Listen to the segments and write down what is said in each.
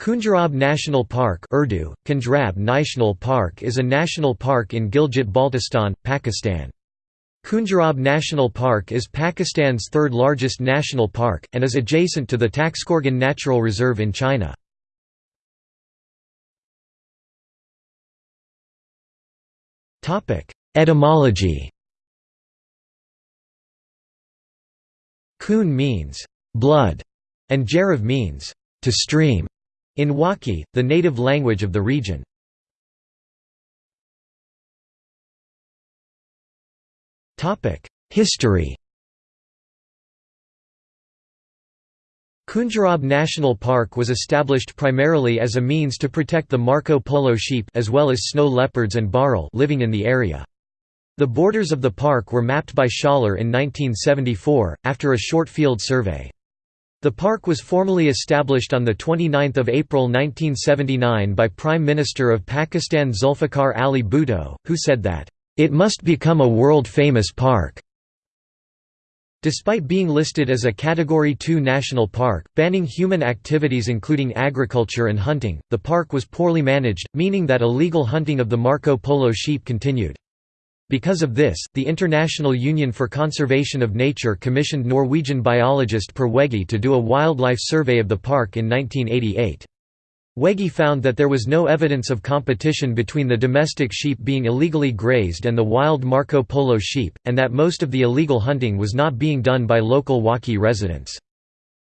Khunjerab National Park Urdu, Khunjerab National Park is a national park in Gilgit-Baltistan, Pakistan. Khunjerab National Park is Pakistan's third largest national park, and is adjacent to the Taxkorgan Natural Reserve in China. Etymology Khun means blood, and Jarav means to stream. In Wakhi, the native language of the region. History Khunjerab National Park was established primarily as a means to protect the Marco Polo sheep as well as snow leopards and bharal living in the area. The borders of the park were mapped by Schaller in 1974, after a short field survey. The park was formally established on 29 April 1979 by Prime Minister of Pakistan Zulfikar Ali Bhutto, who said that, "...it must become a world-famous park." Despite being listed as a Category 2 national park, banning human activities including agriculture and hunting, the park was poorly managed, meaning that illegal hunting of the Marco Polo sheep continued. Because of this, the International Union for Conservation of Nature commissioned Norwegian biologist Per Wegge to do a wildlife survey of the park in 1988. Wegge found that there was no evidence of competition between the domestic sheep being illegally grazed and the wild Marco Polo sheep, and that most of the illegal hunting was not being done by local Wakhi residents.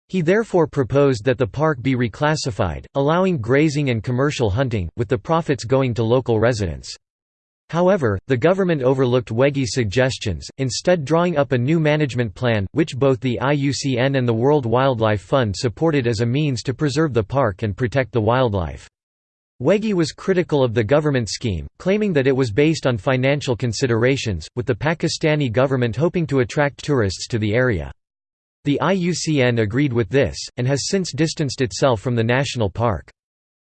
He therefore proposed that the park be reclassified, allowing grazing and commercial hunting, with the profits going to local residents. However, the government overlooked Wegge's suggestions, instead drawing up a new management plan, which both the IUCN and the World Wildlife Fund supported as a means to preserve the park and protect the wildlife. Wegge was critical of the government scheme, claiming that it was based on financial considerations, with the Pakistani government hoping to attract tourists to the area. The IUCN agreed with this, and has since distanced itself from the national park.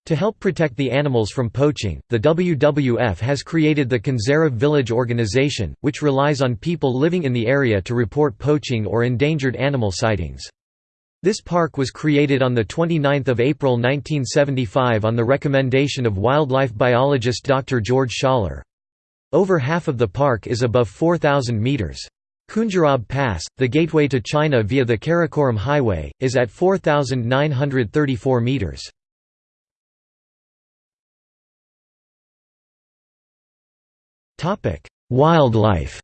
To help protect the animals from poaching, the WWF has created the Khunjerab Village Organization, which relies on people living in the area to report poaching or endangered animal sightings. This park was created on 29 April 1975 on the recommendation of wildlife biologist Dr. George Schaller. Over half of the park is above 4,000 metres. Khunjerab Pass, the gateway to China via the Karakoram Highway, is at 4,934 metres. Wildlife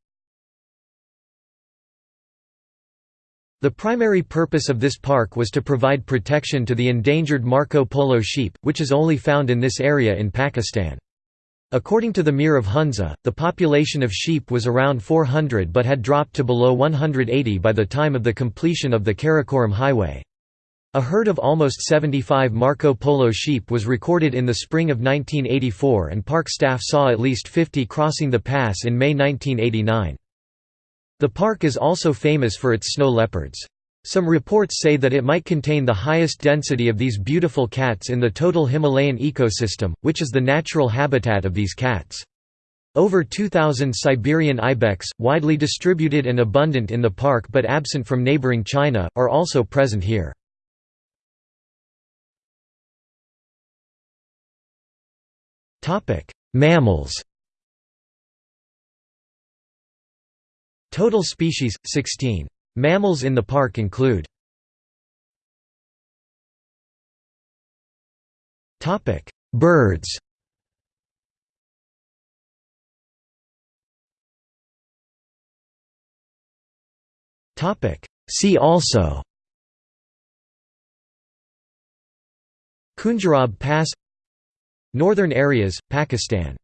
The primary purpose of this park was to provide protection to the endangered Marco Polo sheep, which is only found in this area in Pakistan. According to the Mir of Hunza, the population of sheep was around 400 but had dropped to below 180 by the time of the completion of the Karakoram Highway. A herd of almost 75 Marco Polo sheep was recorded in the spring of 1984 and park staff saw at least 50 crossing the pass in May 1989. The park is also famous for its snow leopards. Some reports say that it might contain the highest density of these beautiful cats in the total Himalayan ecosystem, which is the natural habitat of these cats. Over 2,000 Siberian ibex, widely distributed and abundant in the park but absent from neighboring China, are also present here. Topic: Mammals. Total species 16. Mammals in the park include Topic: Birds. Topic: See also Khunjerab Pass Northern areas, Pakistan